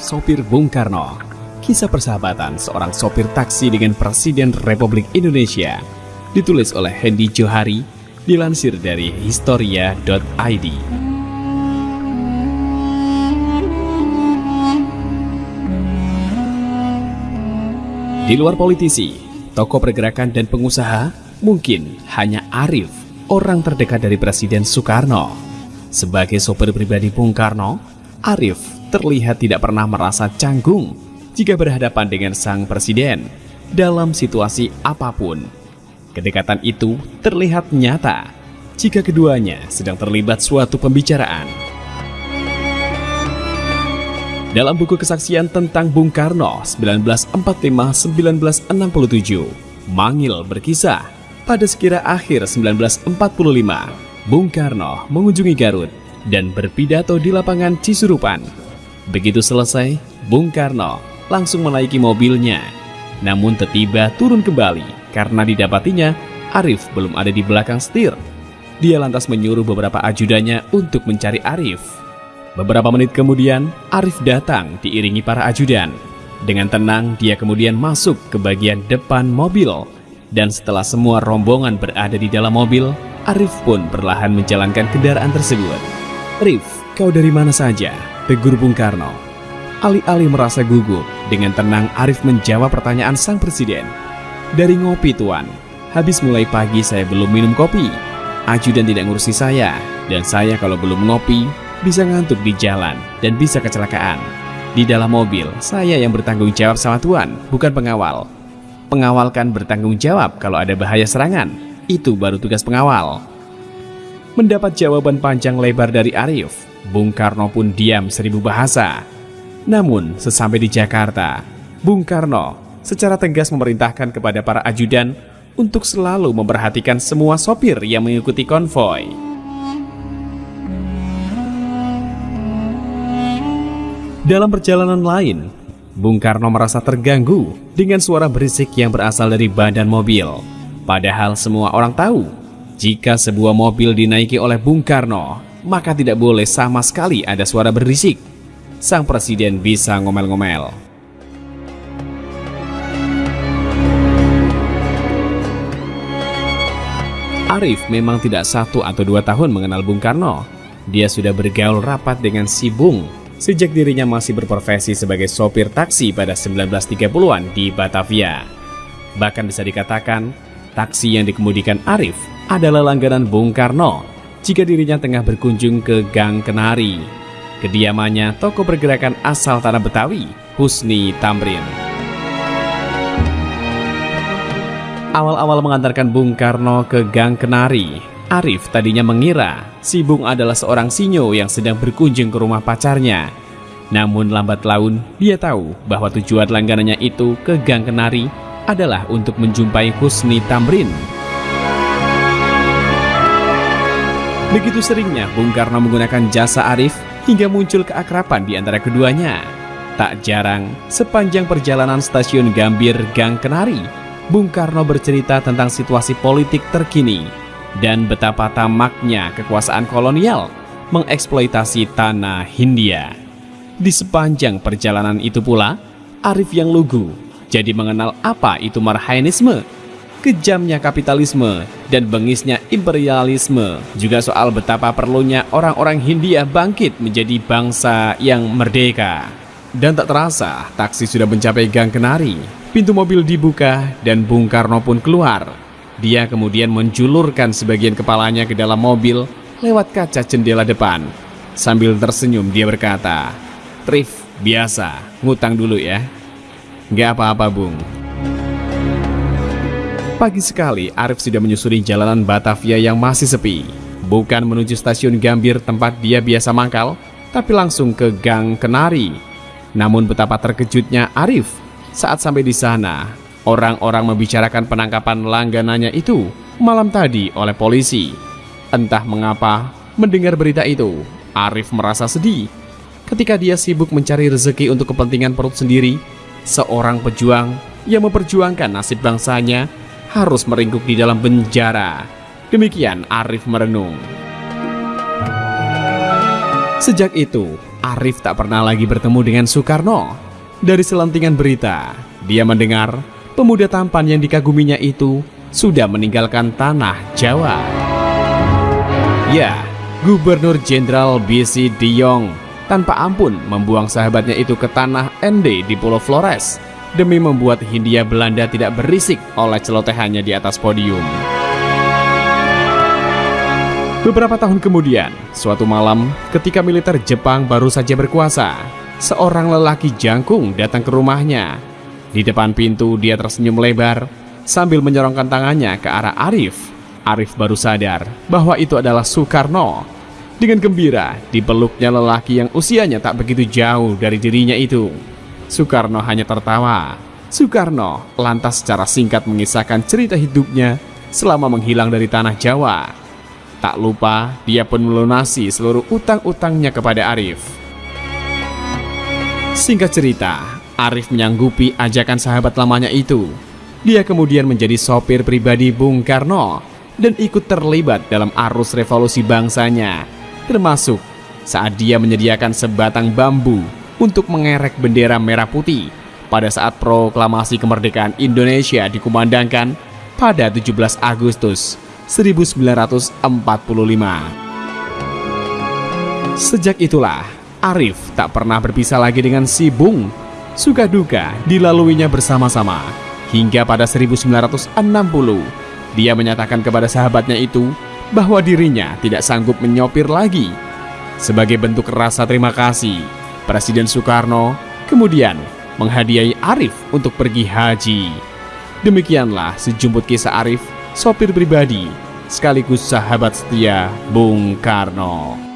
sopir Bung Karno. Kisah persahabatan seorang sopir taksi dengan Presiden Republik Indonesia. Ditulis oleh Hendy Johari, dilansir dari historia.id. Di luar politisi, tokoh pergerakan dan pengusaha, mungkin hanya Arif, orang terdekat dari Presiden Soekarno. Sebagai sopir pribadi Bung Karno, Arif terlihat tidak pernah merasa canggung jika berhadapan dengan sang presiden dalam situasi apa pun. Kedekatan itu terlihat nyata jika keduanya sedang terlibat suatu pembicaraan. Dalam buku kesaksian tentang Bung Karno 1945-1967, Mangil berkisah, pada sekira akhir 1945, Bung Karno mengunjungi Garut dan berpidato di lapangan Cisurupan. Begitu selesai, Bung Karno langsung menaiki mobilnya. Namun tiba turun kembali karena didapatinya Arif belum ada di belakang setir. Dia lantas menyuruh beberapa ajudannya untuk mencari Arif. Beberapa menit kemudian, Arif datang diiringi para ajudan. Dengan tenang, dia kemudian masuk ke bagian depan mobil. Dan setelah semua rombongan berada di dalam mobil, Arif pun perlahan menjalankan kendaraan tersebut. Arif, kau dari mana saja? Tegur Bung Karno. Alih-alih merasa gugup, dengan tenang Arif menjawab pertanyaan sang presiden. Dari ngopi tuan, habis mulai pagi saya belum minum kopi. Ajudan tidak ngurusi saya, dan saya kalau belum ngopi, bisa ngantuk di jalan dan bisa kecelakaan. Di dalam mobil, saya yang bertanggung jawab sama Tuan, bukan pengawal. Pengawal kan bertanggung jawab kalau ada bahaya serangan. Itu baru tugas pengawal. Mendapat jawaban panjang lebar dari Arif, Bung Karno pun diam seribu bahasa. Namun, sesampai di Jakarta, Bung Karno secara tegas memerintahkan kepada para ajudan untuk selalu memperhatikan semua sopir yang mengikuti konvoi. Dalam perjalanan lain, Bung Karno merasa terganggu dengan suara berisik yang berasal dari badan mobil. Padahal semua orang tahu, jika sebuah mobil dinaiki oleh Bung Karno, maka tidak boleh sama sekali ada suara berisik. Sang presiden bisa ngomel-ngomel. Arif memang tidak satu atau dua tahun mengenal Bung Karno. Dia sudah bergaul rapat dengan si Bung sejak dirinya masih berprofesi sebagai sopir taksi pada 1930-an di Batavia. Bahkan bisa dikatakan, taksi yang dikemudikan Arif adalah langganan Bung Karno jika dirinya tengah berkunjung ke Gang Kenari, kediamannya toko pergerakan asal tanah Betawi, Husni Tamrin. Awal-awal mengantarkan Bung Karno ke Gang Kenari, Arif tadinya mengira si Bung adalah seorang sinyo yang sedang berkunjung ke rumah pacarnya. Namun lambat laun, dia tahu bahwa tujuan langganannya itu ke Gang Kenari adalah untuk menjumpai Husni Tamrin. Begitu seringnya Bung Karno menggunakan jasa Arif hingga muncul keakraban di antara keduanya. Tak jarang, sepanjang perjalanan stasiun Gambir Gang Kenari, Bung Karno bercerita tentang situasi politik terkini dan betapa tamaknya kekuasaan kolonial mengeksploitasi tanah Hindia. Di sepanjang perjalanan itu pula, Arif yang lugu jadi mengenal apa itu marhainisme, kejamnya kapitalisme, dan bengisnya imperialisme, juga soal betapa perlunya orang-orang Hindia bangkit menjadi bangsa yang merdeka. Dan tak terasa, taksi sudah mencapai Gang Kenari. Pintu mobil dibuka dan Bung Karno pun keluar dia kemudian menjulurkan sebagian kepalanya ke dalam mobil lewat kaca jendela depan. Sambil tersenyum dia berkata, Trif, biasa, ngutang dulu ya. Gak apa-apa bung. Pagi sekali, Arif sudah menyusuri jalanan Batavia yang masih sepi. Bukan menuju stasiun Gambir tempat dia biasa mangkal, tapi langsung ke Gang Kenari. Namun betapa terkejutnya Arif saat sampai di sana Orang-orang membicarakan penangkapan langganannya itu malam tadi oleh polisi. Entah mengapa, mendengar berita itu, Arif merasa sedih. Ketika dia sibuk mencari rezeki untuk kepentingan perut sendiri, seorang pejuang yang memperjuangkan nasib bangsanya harus meringkuk di dalam penjara. Demikian Arif merenung. Sejak itu, Arif tak pernah lagi bertemu dengan Soekarno. Dari selentingan berita, dia mendengar pemuda tampan yang dikaguminya itu sudah meninggalkan tanah Jawa. Ya, Gubernur Jenderal B.C. Diong tanpa ampun membuang sahabatnya itu ke tanah ND di Pulau Flores demi membuat Hindia Belanda tidak berisik oleh celotehannya di atas podium. Beberapa tahun kemudian, suatu malam ketika militer Jepang baru saja berkuasa, seorang lelaki jangkung datang ke rumahnya. Di depan pintu dia tersenyum lebar sambil menyorongkan tangannya ke arah Arif. Arif baru sadar bahwa itu adalah Soekarno. Dengan gembira, dipeluknya lelaki yang usianya tak begitu jauh dari dirinya itu. Soekarno hanya tertawa. Soekarno lantas secara singkat mengisahkan cerita hidupnya selama menghilang dari tanah Jawa. Tak lupa, dia pun melunasi seluruh utang-utangnya kepada Arif. Singkat cerita, Arif menyanggupi ajakan sahabat lamanya itu. Dia kemudian menjadi sopir pribadi Bung Karno dan ikut terlibat dalam arus revolusi bangsanya, termasuk saat dia menyediakan sebatang bambu untuk mengerek bendera merah putih pada saat proklamasi kemerdekaan Indonesia dikumandangkan pada 17 Agustus 1945. Sejak itulah, Arif tak pernah berpisah lagi dengan si Bung. Suka duka dilaluinya bersama-sama. Hingga pada 1960, dia menyatakan kepada sahabatnya itu bahwa dirinya tidak sanggup menyopir lagi. Sebagai bentuk rasa terima kasih, Presiden Soekarno kemudian menghadiahi Arif untuk pergi haji. Demikianlah sejumput kisah Arif sopir pribadi, sekaligus sahabat setia Bung Karno.